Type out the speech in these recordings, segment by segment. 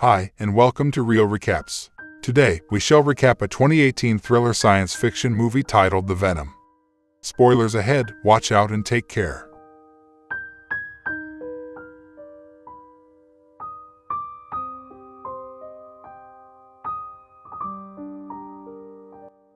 Hi, and welcome to Real Recaps. Today, we shall recap a 2018 thriller science fiction movie titled The Venom. Spoilers ahead, watch out and take care.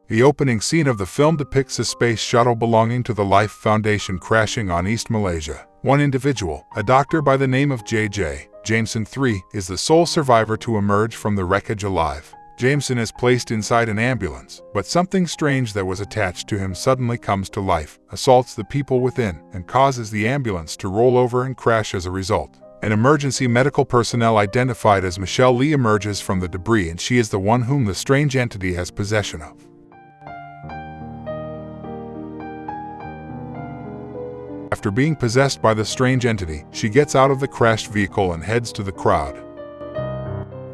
The opening scene of the film depicts a space shuttle belonging to the Life Foundation crashing on East Malaysia. One individual, a doctor by the name of J.J. Jameson III, is the sole survivor to emerge from the wreckage alive. Jameson is placed inside an ambulance, but something strange that was attached to him suddenly comes to life, assaults the people within, and causes the ambulance to roll over and crash as a result. An emergency medical personnel identified as Michelle Lee emerges from the debris and she is the one whom the strange entity has possession of. After being possessed by the strange entity, she gets out of the crashed vehicle and heads to the crowd.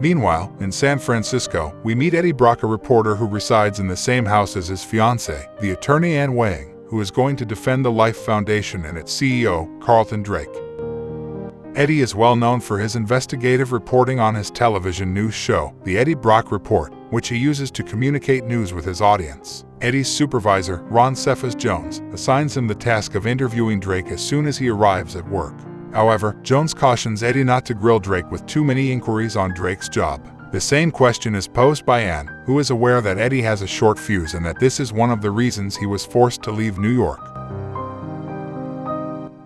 Meanwhile, in San Francisco, we meet Eddie Brock, a reporter who resides in the same house as his fiancée, the attorney Anne Weying, who is going to defend the Life Foundation and its CEO, Carlton Drake. Eddie is well known for his investigative reporting on his television news show, The Eddie Brock Report, which he uses to communicate news with his audience. Eddie's supervisor, Ron Cephas Jones, assigns him the task of interviewing Drake as soon as he arrives at work. However, Jones cautions Eddie not to grill Drake with too many inquiries on Drake's job. The same question is posed by Anne, who is aware that Eddie has a short fuse and that this is one of the reasons he was forced to leave New York.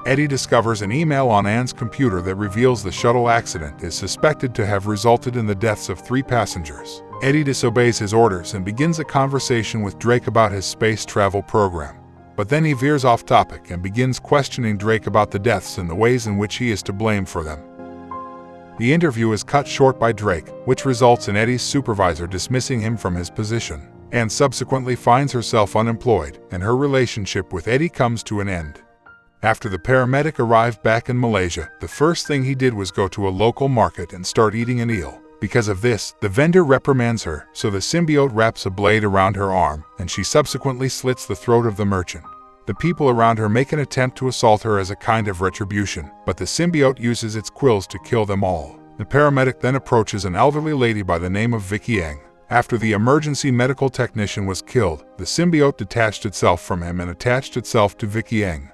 Eddie discovers an email on Anne's computer that reveals the shuttle accident is suspected to have resulted in the deaths of three passengers. Eddie disobeys his orders and begins a conversation with Drake about his space travel program. But then he veers off topic and begins questioning Drake about the deaths and the ways in which he is to blame for them. The interview is cut short by Drake, which results in Eddie's supervisor dismissing him from his position. and subsequently finds herself unemployed, and her relationship with Eddie comes to an end. After the paramedic arrived back in Malaysia, the first thing he did was go to a local market and start eating an eel. Because of this, the vendor reprimands her, so the symbiote wraps a blade around her arm, and she subsequently slits the throat of the merchant. The people around her make an attempt to assault her as a kind of retribution, but the symbiote uses its quills to kill them all. The paramedic then approaches an elderly lady by the name of Vicky Yang. After the emergency medical technician was killed, the symbiote detached itself from him and attached itself to Vicky Yang.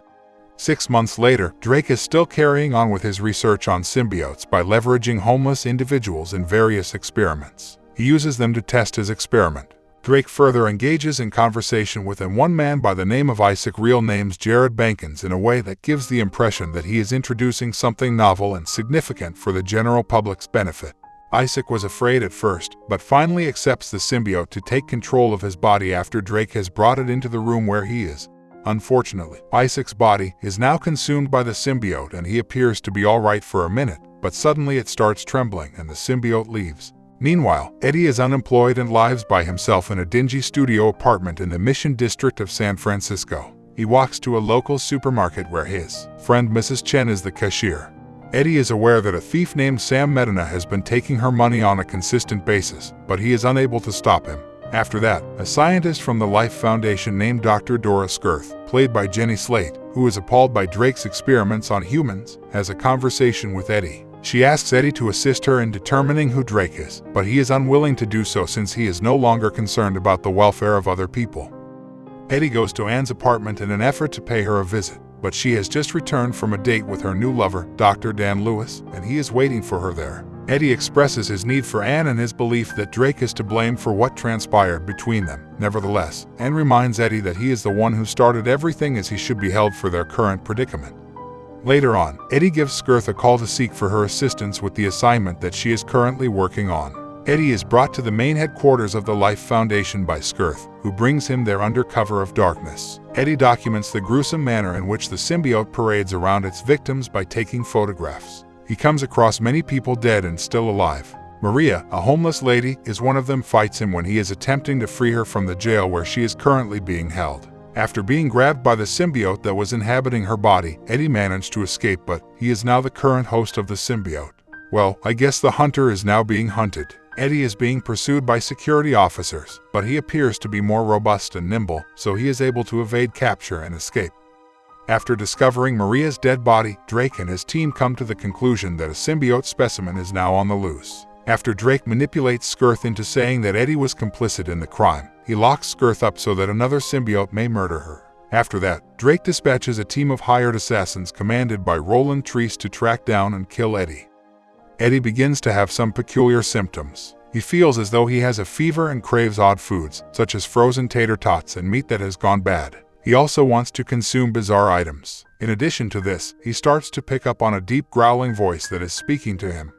Six months later, Drake is still carrying on with his research on symbiotes by leveraging homeless individuals in various experiments. He uses them to test his experiment. Drake further engages in conversation with an one man by the name of Isaac real name's Jared Bankins in a way that gives the impression that he is introducing something novel and significant for the general public's benefit. Isaac was afraid at first, but finally accepts the symbiote to take control of his body after Drake has brought it into the room where he is. Unfortunately, Isaac's body is now consumed by the symbiote and he appears to be alright for a minute, but suddenly it starts trembling and the symbiote leaves. Meanwhile, Eddie is unemployed and lives by himself in a dingy studio apartment in the Mission District of San Francisco. He walks to a local supermarket where his friend Mrs. Chen is the cashier. Eddie is aware that a thief named Sam Medina has been taking her money on a consistent basis, but he is unable to stop him. After that, a scientist from the Life Foundation named Dr. Dora Skirth, played by Jenny Slate, who is appalled by Drake's experiments on humans, has a conversation with Eddie. She asks Eddie to assist her in determining who Drake is, but he is unwilling to do so since he is no longer concerned about the welfare of other people. Eddie goes to Anne's apartment in an effort to pay her a visit, but she has just returned from a date with her new lover, Dr. Dan Lewis, and he is waiting for her there. Eddie expresses his need for Anne and his belief that Drake is to blame for what transpired between them. Nevertheless, Anne reminds Eddie that he is the one who started everything as he should be held for their current predicament. Later on, Eddie gives Skirth a call to seek for her assistance with the assignment that she is currently working on. Eddie is brought to the main headquarters of the Life Foundation by Skirth, who brings him there under cover of darkness. Eddie documents the gruesome manner in which the symbiote parades around its victims by taking photographs. He comes across many people dead and still alive. Maria, a homeless lady, is one of them fights him when he is attempting to free her from the jail where she is currently being held. After being grabbed by the symbiote that was inhabiting her body, Eddie managed to escape but he is now the current host of the symbiote. Well, I guess the hunter is now being hunted. Eddie is being pursued by security officers, but he appears to be more robust and nimble, so he is able to evade capture and escape. After discovering Maria's dead body, Drake and his team come to the conclusion that a symbiote specimen is now on the loose. After Drake manipulates Skirth into saying that Eddie was complicit in the crime, he locks Skirth up so that another symbiote may murder her. After that, Drake dispatches a team of hired assassins commanded by Roland Treece to track down and kill Eddie. Eddie begins to have some peculiar symptoms. He feels as though he has a fever and craves odd foods, such as frozen tater tots and meat that has gone bad. He also wants to consume bizarre items. In addition to this, he starts to pick up on a deep growling voice that is speaking to him.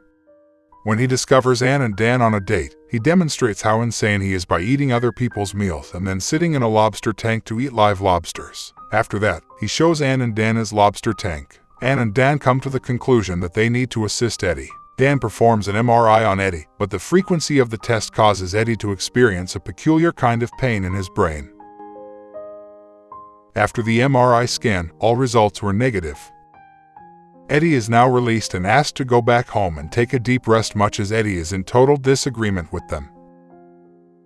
When he discovers Anne and Dan on a date, he demonstrates how insane he is by eating other people's meals and then sitting in a lobster tank to eat live lobsters. After that, he shows Anne and Dan his lobster tank. Anne and Dan come to the conclusion that they need to assist Eddie. Dan performs an MRI on Eddie, but the frequency of the test causes Eddie to experience a peculiar kind of pain in his brain. After the MRI scan, all results were negative. Eddie is now released and asked to go back home and take a deep rest much as Eddie is in total disagreement with them.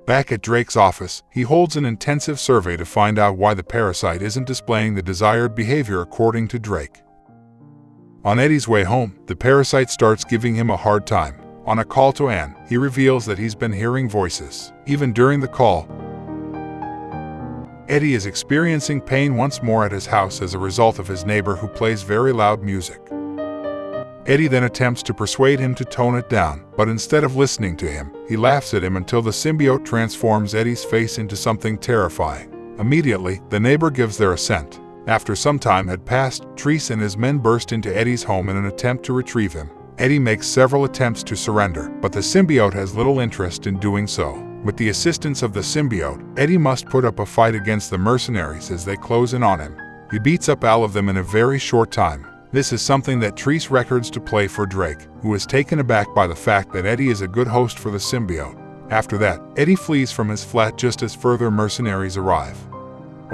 Back at Drake's office, he holds an intensive survey to find out why the parasite isn't displaying the desired behavior according to Drake. On Eddie's way home, the parasite starts giving him a hard time. On a call to Anne, he reveals that he's been hearing voices. Even during the call, Eddie is experiencing pain once more at his house as a result of his neighbor who plays very loud music. Eddie then attempts to persuade him to tone it down, but instead of listening to him, he laughs at him until the symbiote transforms Eddie's face into something terrifying. Immediately, the neighbor gives their assent. After some time had passed, Treece and his men burst into Eddie's home in an attempt to retrieve him. Eddie makes several attempts to surrender, but the symbiote has little interest in doing so. With the assistance of the symbiote, Eddie must put up a fight against the mercenaries as they close in on him. He beats up all of them in a very short time. This is something that Treece records to play for Drake, who is taken aback by the fact that Eddie is a good host for the symbiote. After that, Eddie flees from his flat just as further mercenaries arrive.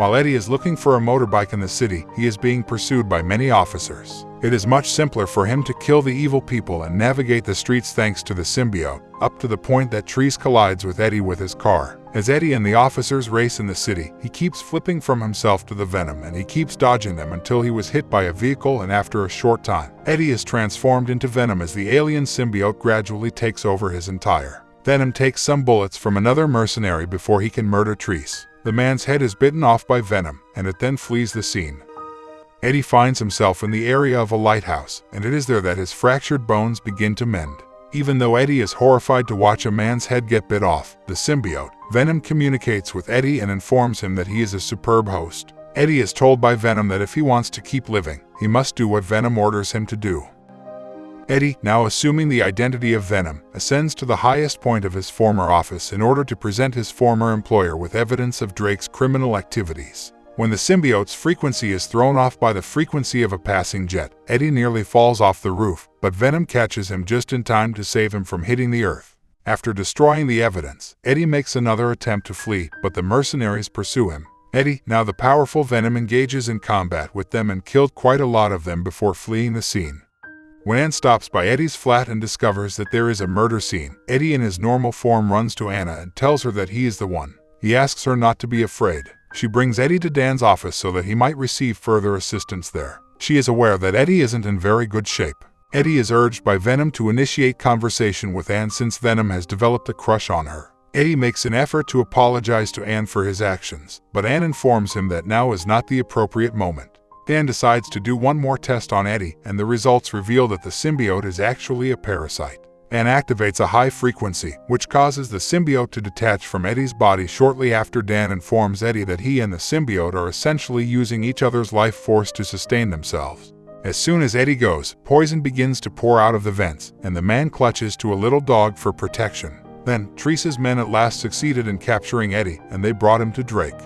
While Eddie is looking for a motorbike in the city, he is being pursued by many officers. It is much simpler for him to kill the evil people and navigate the streets thanks to the symbiote, up to the point that Treece collides with Eddie with his car. As Eddie and the officers race in the city, he keeps flipping from himself to the Venom and he keeps dodging them until he was hit by a vehicle and after a short time, Eddie is transformed into Venom as the alien symbiote gradually takes over his entire. Venom takes some bullets from another mercenary before he can murder Treece. The man's head is bitten off by Venom, and it then flees the scene. Eddie finds himself in the area of a lighthouse, and it is there that his fractured bones begin to mend. Even though Eddie is horrified to watch a man's head get bit off, the symbiote, Venom communicates with Eddie and informs him that he is a superb host. Eddie is told by Venom that if he wants to keep living, he must do what Venom orders him to do. Eddie, now assuming the identity of Venom, ascends to the highest point of his former office in order to present his former employer with evidence of Drake's criminal activities. When the symbiote's frequency is thrown off by the frequency of a passing jet, Eddie nearly falls off the roof, but Venom catches him just in time to save him from hitting the earth. After destroying the evidence, Eddie makes another attempt to flee, but the mercenaries pursue him. Eddie, now the powerful Venom, engages in combat with them and killed quite a lot of them before fleeing the scene. When stops by Eddie's flat and discovers that there is a murder scene, Eddie in his normal form runs to Anna and tells her that he is the one. He asks her not to be afraid. She brings Eddie to Dan's office so that he might receive further assistance there. She is aware that Eddie isn't in very good shape. Eddie is urged by Venom to initiate conversation with Anne since Venom has developed a crush on her. Eddie makes an effort to apologize to Anne for his actions, but Anne informs him that now is not the appropriate moment. Dan decides to do one more test on Eddie, and the results reveal that the symbiote is actually a parasite and activates a high frequency, which causes the symbiote to detach from Eddie's body shortly after Dan informs Eddie that he and the symbiote are essentially using each other's life force to sustain themselves. As soon as Eddie goes, poison begins to pour out of the vents, and the man clutches to a little dog for protection. Then, Treece's men at last succeeded in capturing Eddie, and they brought him to Drake.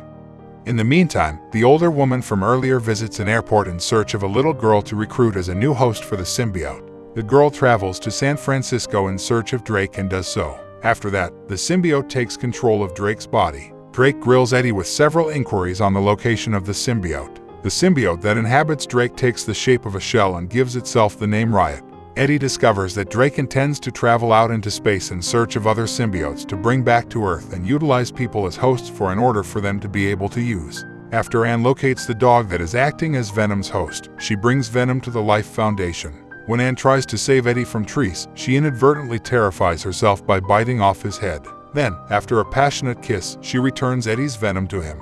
In the meantime, the older woman from earlier visits an airport in search of a little girl to recruit as a new host for the symbiote. The girl travels to San Francisco in search of Drake and does so. After that, the symbiote takes control of Drake's body. Drake grills Eddie with several inquiries on the location of the symbiote. The symbiote that inhabits Drake takes the shape of a shell and gives itself the name Riot. Eddie discovers that Drake intends to travel out into space in search of other symbiotes to bring back to Earth and utilize people as hosts for in order for them to be able to use. After Anne locates the dog that is acting as Venom's host, she brings Venom to the Life Foundation. When Anne tries to save Eddie from Treece, she inadvertently terrifies herself by biting off his head. Then, after a passionate kiss, she returns Eddie's venom to him.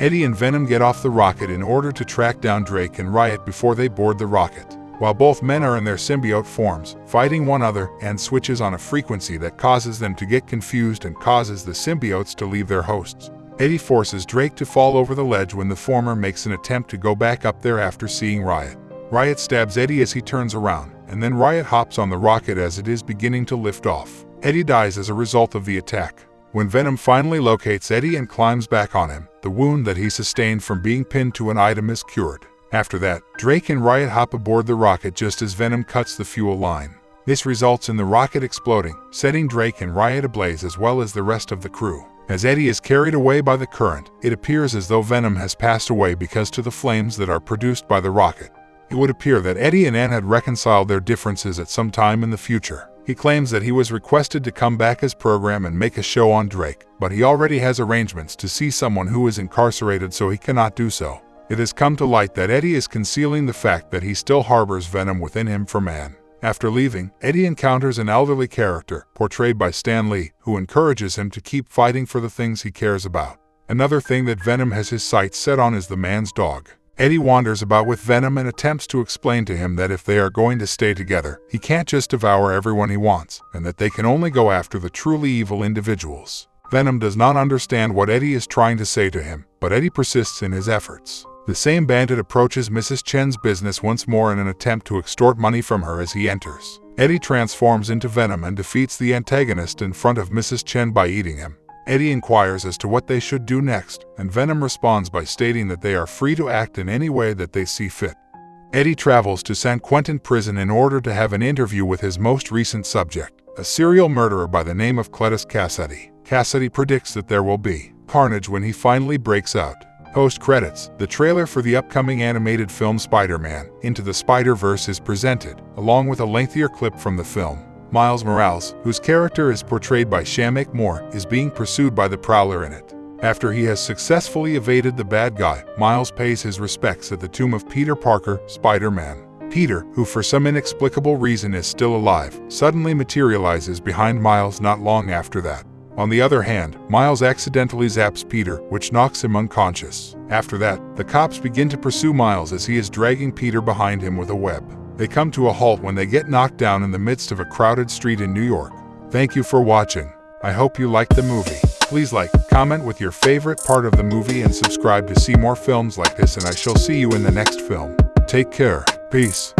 Eddie and Venom get off the rocket in order to track down Drake and Riot before they board the rocket. While both men are in their symbiote forms, fighting one another, and switches on a frequency that causes them to get confused and causes the symbiotes to leave their hosts. Eddie forces Drake to fall over the ledge when the former makes an attempt to go back up there after seeing Riot. Riot stabs Eddie as he turns around, and then Riot hops on the rocket as it is beginning to lift off. Eddie dies as a result of the attack. When Venom finally locates Eddie and climbs back on him, the wound that he sustained from being pinned to an item is cured. After that, Drake and Riot hop aboard the rocket just as Venom cuts the fuel line. This results in the rocket exploding, setting Drake and Riot ablaze as well as the rest of the crew. As Eddie is carried away by the current, it appears as though Venom has passed away because to the flames that are produced by the rocket. It would appear that Eddie and Anne had reconciled their differences at some time in the future. He claims that he was requested to come back as program and make a show on Drake, but he already has arrangements to see someone who is incarcerated so he cannot do so. It has come to light that Eddie is concealing the fact that he still harbors venom within him for man. After leaving, Eddie encounters an elderly character, portrayed by Stan Lee, who encourages him to keep fighting for the things he cares about. Another thing that Venom has his sights set on is the man's dog. Eddie wanders about with Venom and attempts to explain to him that if they are going to stay together, he can't just devour everyone he wants, and that they can only go after the truly evil individuals. Venom does not understand what Eddie is trying to say to him, but Eddie persists in his efforts. The same bandit approaches Mrs. Chen's business once more in an attempt to extort money from her as he enters. Eddie transforms into Venom and defeats the antagonist in front of Mrs. Chen by eating him. Eddie inquires as to what they should do next, and Venom responds by stating that they are free to act in any way that they see fit. Eddie travels to San Quentin prison in order to have an interview with his most recent subject, a serial murderer by the name of Cletus Kasady. Kasady predicts that there will be carnage when he finally breaks out. Post credits, the trailer for the upcoming animated film Spider-Man Into the Spider-Verse is presented, along with a lengthier clip from the film. Miles Morales, whose character is portrayed by Shameik Moore, is being pursued by the Prowler in it. After he has successfully evaded the bad guy, Miles pays his respects at the tomb of Peter Parker, Spider-Man. Peter, who for some inexplicable reason is still alive, suddenly materializes behind Miles not long after that. On the other hand, Miles accidentally zaps Peter, which knocks him unconscious. After that, the cops begin to pursue Miles as he is dragging Peter behind him with a web. They come to a halt when they get knocked down in the midst of a crowded street in New York. Thank you for watching. I hope you liked the movie. Please like, comment with your favorite part of the movie and subscribe to see more films like this and I shall see you in the next film. Take care. Peace.